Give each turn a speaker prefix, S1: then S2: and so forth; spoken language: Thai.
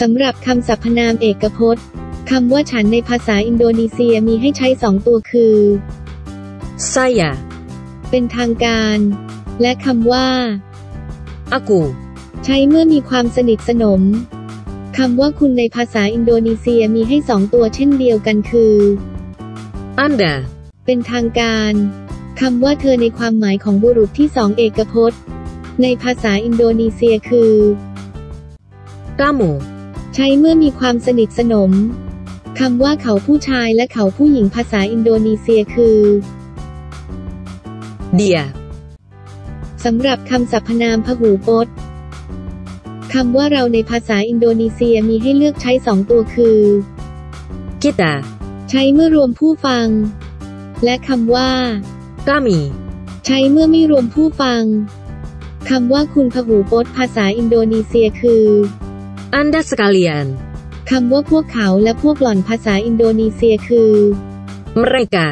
S1: สำหรับคำสรรพนามเอกพจน์คำว่าฉันในภาษาอินโดนีเซียมีให้ใช้สองตัวคือ
S2: saya,
S1: เป็นทางการ และคำว่า
S2: aku,
S1: ใช้เมื่อมีความสนิทสนมคำว่าคุณในภาษาอินโดนีเซียมีให้สองตัวเช่นเดียวกันคือ
S2: Anda,
S1: เป็นทางการคำว่าเธอในความหมายของบุรุษที่สองเอกพจน์ ในภาษาอินโดนีเซียคือ
S2: kamu,
S1: ใช้เมื่อมีความสนิทสนมคำว่าเขาผู้ชายและเขาผู้หญิงภาษาอินโดนีเซียคือ
S2: dia,
S1: สำหรับคำสรรพนามพหูพจน์คำว่าเราในภาษาอินโดนีเซียมีให้เลือกใช้สองตัวคือ
S2: kita,
S1: ใช้เมื่อรวมผู้ฟัง และคำว่า
S2: kami,
S1: ใช้เมื่อไม่รวมผู้ฟังคำว่าคุณพหูพจน์ภาษาอินโดนีเซียคือ
S2: Anda sekalian,
S1: คำว่าพวกเขาและพวกหล่อนภาษาอินโดนีเซียคือ
S2: mereka,